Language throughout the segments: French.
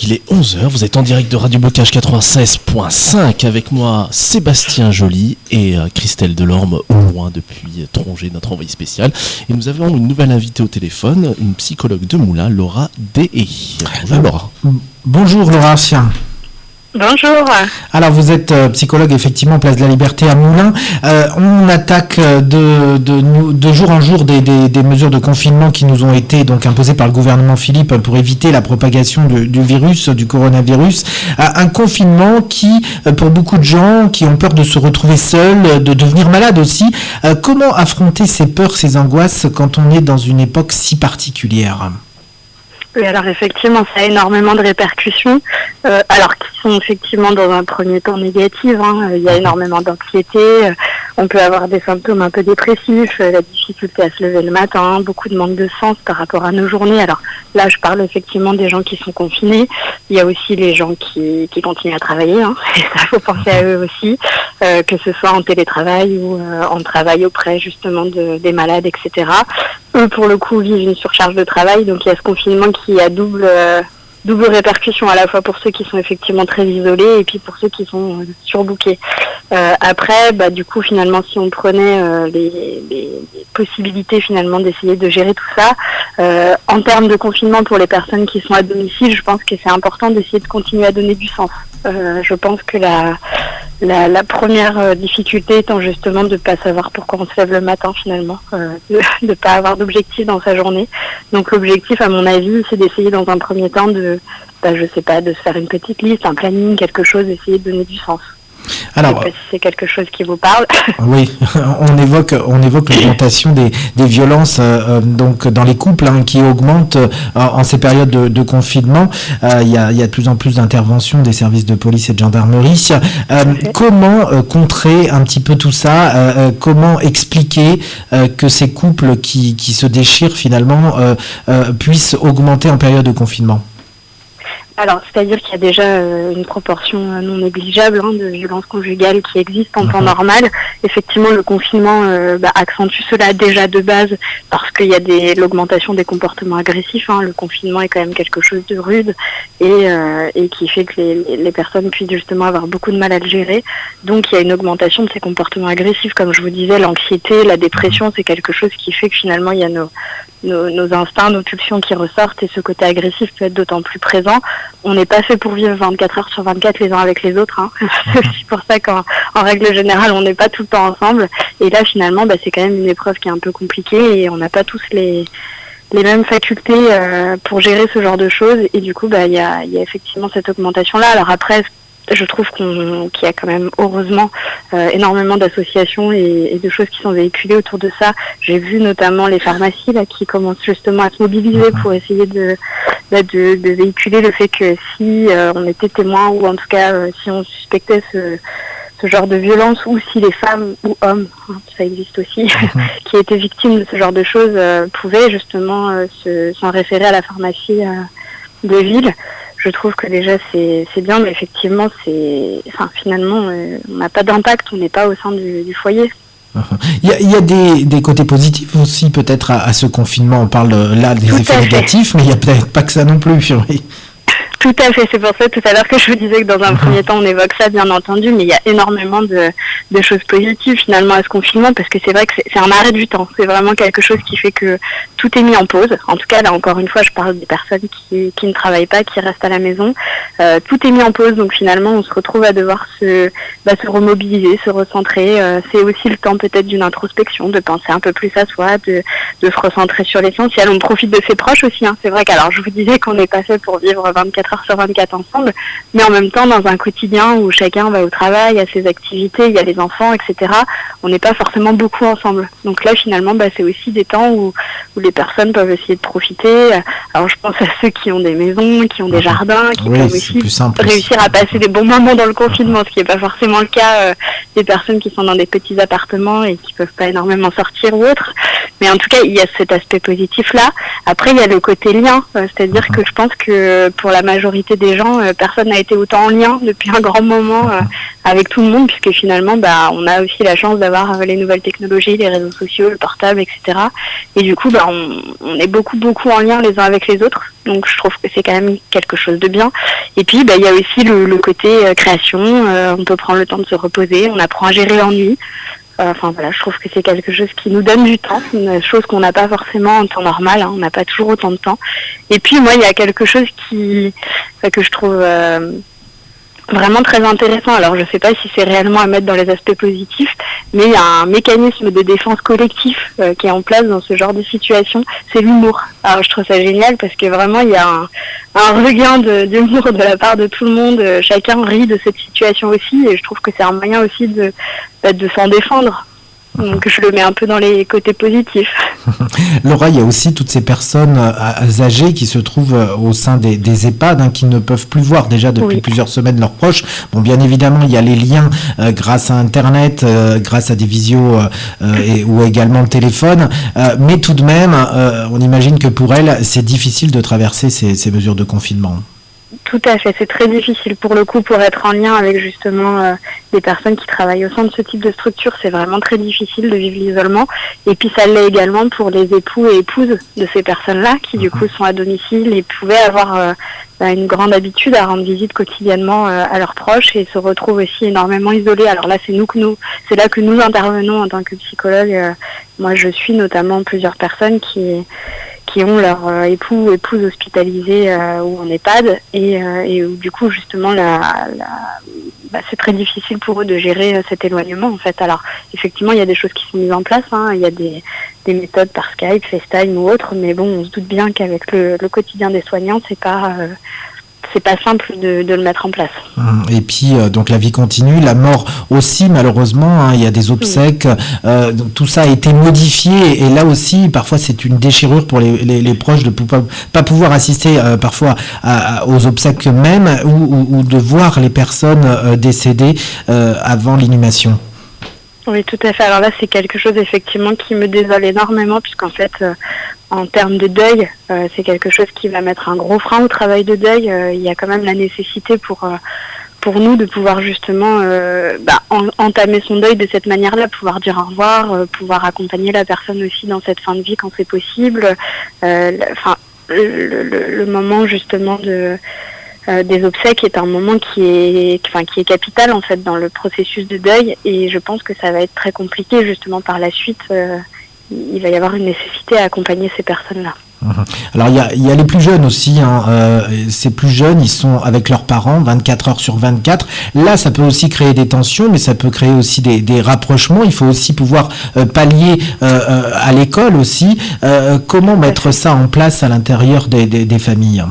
Il est 11h, vous êtes en direct de Radio Bocage 96.5 avec moi Sébastien Joly et euh, Christelle Delorme au loin depuis Tronger, notre envoyé spécial. Et nous avons une nouvelle invitée au téléphone, une psychologue de Moulin, Laura Dei. Bonjour Laura. Bonjour Laura. Bonjour. Alors vous êtes euh, psychologue effectivement Place de la Liberté à Moulins. Euh, on attaque euh, de, de, jour en jour des, mesures de confinement qui nous ont été donc imposées par le gouvernement Philippe pour éviter la propagation du, virus, du coronavirus. un confinement qui, pour beaucoup de gens qui ont peur de se retrouver seuls, de devenir malades aussi, comment affronter ces peurs, ces angoisses quand on est dans une époque si particulière? Oui, alors effectivement, ça a énormément de répercussions, euh, alors qui sont effectivement dans un premier temps négatives. Hein. Il y a énormément d'anxiété, euh, on peut avoir des symptômes un peu dépressifs, euh, la difficulté à se lever le matin, beaucoup de manque de sens par rapport à nos journées. Alors là, je parle effectivement des gens qui sont confinés. Il y a aussi les gens qui, qui continuent à travailler, hein. et ça faut penser à eux aussi, que ce soit en télétravail ou en travail auprès justement de, des malades, etc eux, pour le coup, vivent une surcharge de travail. Donc, il y a ce confinement qui a double, euh, double répercussion à la fois pour ceux qui sont effectivement très isolés et puis pour ceux qui sont euh, surbookés. Euh, après, bah, du coup, finalement, si on prenait les, les, possibilités finalement d'essayer de gérer tout ça, en termes de confinement pour les personnes qui sont à domicile, je pense que c'est important d'essayer de continuer à donner du sens. je pense que la la, première euh, difficulté étant justement de ne pas savoir pourquoi on se lève le matin finalement, euh, de ne pas avoir d'objectif dans sa journée. Donc l'objectif, à mon avis, c'est d'essayer dans un premier temps de, bah, je sais pas, de se faire une petite liste, un planning, quelque chose, d'essayer de donner du sens. Alors, si c'est quelque chose qui vous parle. Oui, on évoque, on évoque l'augmentation des, violences euh, euh, donc dans les couples hein, qui augmentent euh, en ces périodes de, confinement. Il y, a, de plus en plus d'interventions des services de police et de gendarmerie. comment contrer un petit peu tout ça Comment expliquer que ces couples qui, qui se déchirent finalement puissent augmenter en période de confinement? Alors, c'est-à-dire qu'il y a déjà euh, une proportion euh, non négligeable hein, de violences conjugales qui existent en temps mhm. normal. Effectivement, le confinement euh, bah, accentue cela déjà de base parce qu'il y a des, l'augmentation des comportements agressifs. Hein. Le confinement est quand même quelque chose de rude et, et qui fait que les, les, personnes puissent justement avoir beaucoup de mal à le gérer. Donc, il y a une augmentation de ces comportements agressifs. Comme je vous disais, l'anxiété, la dépression, c'est quelque chose qui fait que finalement, il y a nos, nos, nos, instincts, nos pulsions qui ressortent et ce côté agressif peut être d'autant plus présent. On n'est pas fait pour vivre 24 heures sur 24 les uns avec les autres. Hein. c'est aussi pour ça qu'en en règle générale, on n'est pas tout le temps ensemble. Et là, finalement, bah, c'est quand même une épreuve qui est un peu compliquée et on n'a pas tous les les mêmes facultés euh, pour gérer ce genre de choses et du coup bah il y a, y a effectivement cette augmentation là alors après je trouve qu'il y a quand même heureusement euh, énormément d'associations et, de choses qui sont véhiculées autour de ça. J'ai vu notamment les pharmacies là qui commencent justement à se mobiliser pour essayer de, de, de, véhiculer le fait que si euh, on était témoin ou en tout cas euh, si on suspectait ce, ce genre de violence ou si les femmes ou hommes, hein, ça existe aussi, mhm. qui étaient victimes de ce genre de choses pouvaient justement s'en référer à la pharmacie de ville je trouve que déjà c'est bien, mais effectivement, c'est, enfin, finalement, euh, on n'a pas d'impact, on n'est pas au sein du, foyer. Il y a, il y a des, des, côtés positifs aussi peut-être à, ce confinement. On parle là des effets négatifs, mais il n'y a peut-être pas que ça non plus. Oui. Tout à fait, c'est pour ça tout à l'heure que je vous disais que dans un premier temps on évoque ça bien entendu, mais il y a énormément de, de choses positives finalement à ce confinement parce que c'est vrai que c'est un arrêt du temps, c'est vraiment quelque chose qui fait que tout est mis en pause. En tout cas là encore une fois je parle des personnes qui, qui ne travaillent pas, qui restent à la maison, euh, tout est mis en pause donc finalement on se retrouve à devoir se, bah, se remobiliser, se recentrer. Euh, c'est aussi le temps peut-être d'une introspection, de penser un peu plus à soi, de, de se recentrer sur l'essentiel. On profite de ses proches aussi, hein. c'est vrai qu'alors je vous disais qu'on n'est pas fait pour vivre 24 heures sur 24 ensemble, mais en même temps dans un quotidien où chacun va au travail, à ses activités, il y a les enfants, etc. On n'est pas forcément beaucoup ensemble. Donc là finalement, bah, c'est aussi des temps où, où les personnes peuvent essayer de profiter. Alors je pense à ceux qui ont des maisons, qui ont des jardins, qui peuvent aussi réussir à passer des bons moments dans le confinement, ce qui n'est pas forcément le cas des personnes qui sont dans des petits appartements et qui peuvent pas énormément sortir ou autre. Mais en tout cas, il y a cet aspect positif là. Après, il y a le côté lien, c'est-à-dire mhm. que je pense que pour la majorité des gens, personne n'a été autant en lien depuis un grand moment avec tout le monde, puisque finalement, bah, on a aussi la chance d'avoir les nouvelles technologies, les réseaux sociaux, le portable, etc. Et du coup, bah, on, est beaucoup, beaucoup en lien les uns avec les autres. Donc, je trouve que c'est quand même quelque chose de bien. Et puis, bah, il y a aussi le, côté euh, création. Euh, on peut prendre le temps de se reposer. On apprend à gérer l'ennui. Euh, enfin voilà, je trouve que c'est quelque chose qui nous donne du temps, une chose qu'on n'a pas forcément en temps normal. Hein. on n'a pas toujours autant de temps. Et puis moi, il y a quelque chose qui que je trouve vraiment très intéressant. Alors je ne sais pas si c'est réellement à mettre dans les aspects positifs, mais il y a un mécanisme de défense collectif euh, qui est en place dans ce genre de situation, c'est l'humour. Alors je trouve ça génial parce que vraiment il y a un, un regain d'humour de, de, la part de tout le monde. Euh, chacun rit de cette situation aussi et je trouve que c'est un moyen aussi de, bah, de s'en défendre. Donc je le mets un peu dans les côtés positifs. Laura, il y a aussi toutes ces personnes euh, âgées qui se trouvent euh, au sein des, EHPAD, hein, qui ne peuvent plus voir déjà depuis plusieurs semaines leurs proches. Bon, bien évidemment, il y a les liens euh, grâce à Internet, grâce à des visios et, ou également le téléphone. mais tout de même, on imagine que pour elles, c'est difficile de traverser ces mesures de confinement. Tout à fait, c'est très difficile pour le coup pour être en lien avec justement euh, des personnes qui travaillent au sein de ce type de structure. C'est vraiment très difficile de vivre l'isolement. Et puis ça l'est également pour les époux et épouses de ces personnes-là qui du coup mhm. sont à domicile et pouvaient avoir euh, bah, une grande habitude à rendre visite quotidiennement euh, à leurs proches et se retrouvent aussi énormément isolés. Alors là, c'est nous que nous, c'est là que nous intervenons en tant que psychologue. moi, je suis notamment plusieurs personnes qui qui ont leur euh, époux ou épouse hospitalisés euh, ou en EHPAD et, euh, et où du coup justement la, bah, c'est très difficile pour eux de gérer cet éloignement en fait. Alors effectivement il y a des choses qui sont mises en place, hein. il y a des, des, méthodes par Skype, FaceTime ou autre, mais bon on se doute bien qu'avec le, le, quotidien des soignants c'est pas c'est pas simple de, le mettre en place. Hum, et puis euh, donc la vie continue, la mort aussi malheureusement. Hein, il y a des obsèques, euh, tout ça a été modifié et là aussi parfois c'est une déchirure pour les, proches de ne pas, pouvoir assister euh, parfois aux obsèques même ou, de voir les personnes décédées avant l'inhumation. Oui, tout à fait. Alors là, c'est quelque chose effectivement qui me désole énormément, puisqu'en fait, en termes de deuil, euh, c'est quelque chose qui va mettre un gros frein au travail de deuil. Euh, il y a quand même la nécessité pour euh, pour nous de pouvoir justement bah, entamer son deuil de cette manière-là, pouvoir dire au revoir, pouvoir accompagner la personne aussi dans cette fin de vie quand c'est possible. Enfin, le, moment justement de des obsèques est un moment qui est, enfin, qui est capital en fait dans le processus de deuil et je pense que ça va être très compliqué justement par la suite il va y avoir une nécessité à accompagner ces personnes-là. Mhm. Alors il y a, y a, les plus jeunes aussi, hein. euh, ces plus jeunes, ils sont avec leurs parents 24 heures sur 24. Là, ça peut aussi créer des tensions, mais ça peut créer aussi des, des rapprochements. Il faut aussi pouvoir euh, pallier euh, à l'école aussi. comment mettre ça en place à l'intérieur des, des, des familles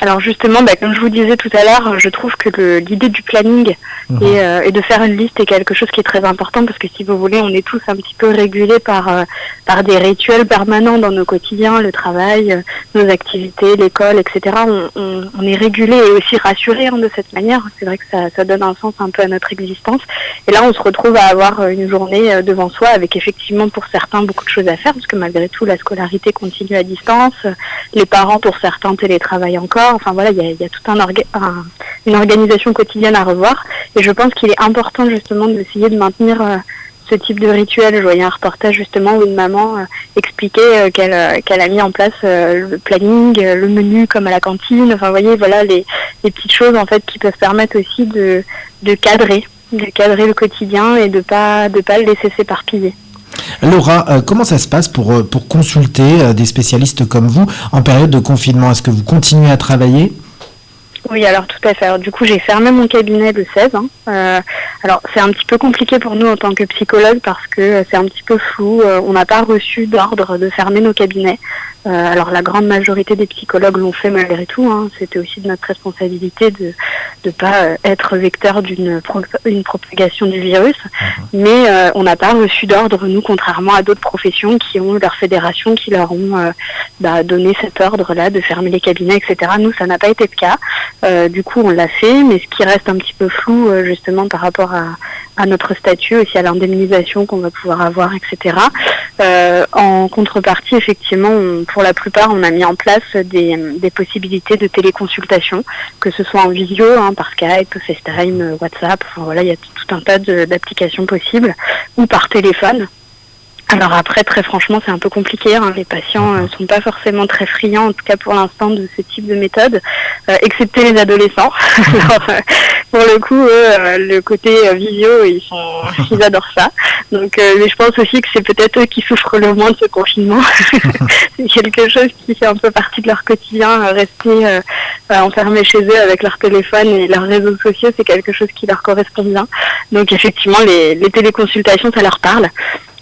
alors justement, bah, comme je vous disais tout à l'heure, je trouve que l'idée du planning mhm. euh, et, de faire une liste est quelque chose qui est très important parce que si vous voulez, on est tous un petit peu régulés par, euh, par des rituels permanents dans nos quotidiens, le travail, euh, nos activités, l'école, etc. On, on, est régulé et aussi rassuré hein, de cette manière. C'est vrai que ça, ça, donne un sens un peu à notre existence. Et là, on se retrouve à avoir une journée devant soi avec effectivement pour certains beaucoup de choses à faire parce que malgré tout, la scolarité continue à distance. Les parents, pour certains, télétravaillent encore. Enfin voilà, il y a, tout un, une organisation quotidienne à revoir. Et je pense qu'il est important justement d'essayer de maintenir euh, ce type de rituel. Je voyais un reportage justement où une maman euh, expliquait euh, qu'elle a mis en place le planning, le menu comme à la cantine. Enfin, vous voyez, voilà les, petites choses en fait qui peuvent permettre aussi de, de cadrer, de cadrer le quotidien et de pas de pas le laisser s'éparpiller. Laura, euh, comment ça se passe pour, euh, pour consulter euh, des spécialistes comme vous en période de confinement? Est-ce que vous continuez à travailler? Oui, alors tout à fait. du coup, j'ai fermé mon cabinet le 16. Hein. alors, c'est un petit peu compliqué pour nous en tant que psychologue parce que c'est un petit peu flou. on n'a pas reçu d'ordre de fermer nos cabinets. Alors la grande majorité des psychologues l'ont fait malgré tout. Hein. C'était aussi de notre responsabilité de ne pas euh, être vecteur d'une une propagation du virus. Mhm. Mais euh, on n'a pas reçu d'ordre, nous, contrairement à d'autres professions qui ont leur fédération, qui leur ont bah, donné cet ordre-là de fermer les cabinets, etc. Nous, ça n'a pas été le cas. du coup, on l'a fait, mais ce qui reste un petit peu flou, justement, par rapport à, à notre statut, aussi à l'indemnisation qu'on va pouvoir avoir, etc. en contrepartie, effectivement, pour la plupart, on a mis en place des, possibilités de téléconsultation, que ce soit en visio, hein, par Skype, FaceTime, WhatsApp, voilà, il y a tout un tas d'applications possibles, ou par téléphone. Alors après, très franchement, c'est un peu compliqué. Hein. Les patients ne euh, sont pas forcément très friands, en tout cas pour l'instant, de ce type de méthode, euh, excepté les adolescents. Euh, pour le coup, le côté visio, ils sont, ils adorent ça. Donc, mais je pense aussi que c'est peut-être eux qui souffrent le moins de ce confinement. c'est quelque chose qui fait un peu partie de leur quotidien, rester enfermés chez eux avec leur téléphone et leurs réseaux sociaux, c'est quelque chose qui leur correspond bien. Donc, effectivement, les téléconsultations, ça leur parle.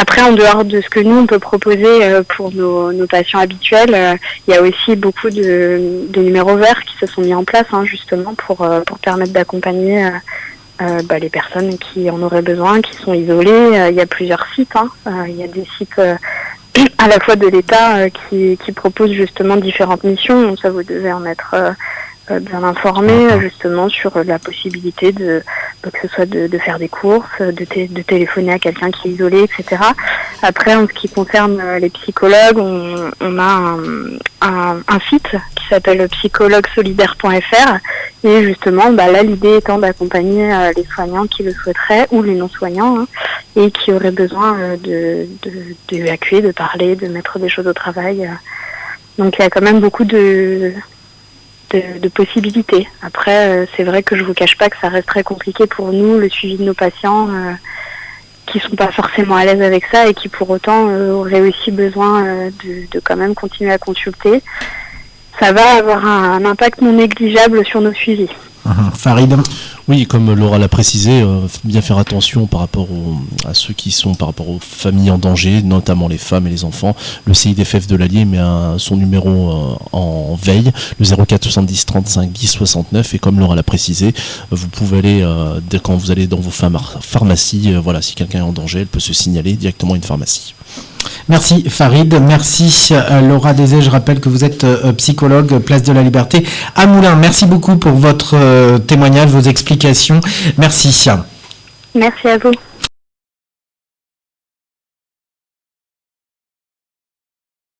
Après, en dehors de ce que nous, on peut proposer euh, pour nos, patients habituels, euh, il y a aussi beaucoup de, numéros verts qui se sont mis en place hein, justement pour, euh, pour permettre d'accompagner bah, les personnes qui en auraient besoin, qui sont isolées. il y a plusieurs sites. Hein. il y a des sites à la fois de l'État qui, qui proposent justement différentes missions. Ça, vous devez en être bien informé justement sur la possibilité de que ce soit de, faire des courses, de, de téléphoner à quelqu'un qui est isolé, etc. Après, en ce qui concerne euh, les psychologues, on, a un, un, site qui s'appelle psychologuesolidaire.fr et justement, bah, là, l'idée étant d'accompagner euh, les soignants qui le souhaiteraient ou les non-soignants hein, et qui auraient besoin de d'évacuer, de, de parler, de mettre des choses au travail. Donc il y a quand même beaucoup de, de, possibilités. Après, euh, c'est vrai que je vous cache pas que ça reste très compliqué pour nous, le suivi de nos patients euh, qui sont pas forcément à l'aise avec ça et qui pour autant euh, auraient aussi besoin de, de, quand même continuer à consulter. Ça va avoir un impact non négligeable sur nos suivis. Farid Oui, comme Laura l'a précisé, euh, bien faire attention par rapport à ceux qui sont par rapport aux familles en danger, notamment les femmes et les enfants. Le CIDFF de l'Allier met son numéro euh, en veille, le 04 70 35 10 69. Et comme Laura l'a précisé, vous pouvez aller, euh, quand vous allez dans vos pharmacies, voilà, si quelqu'un est en danger, elle peut se signaler directement à une pharmacie. Merci Farid, merci euh, Laura Désé. Je rappelle que vous êtes euh, psychologue, place de la Liberté à Moulins. Merci beaucoup pour votre euh, témoignage, vos explications. Merci. Merci à vous.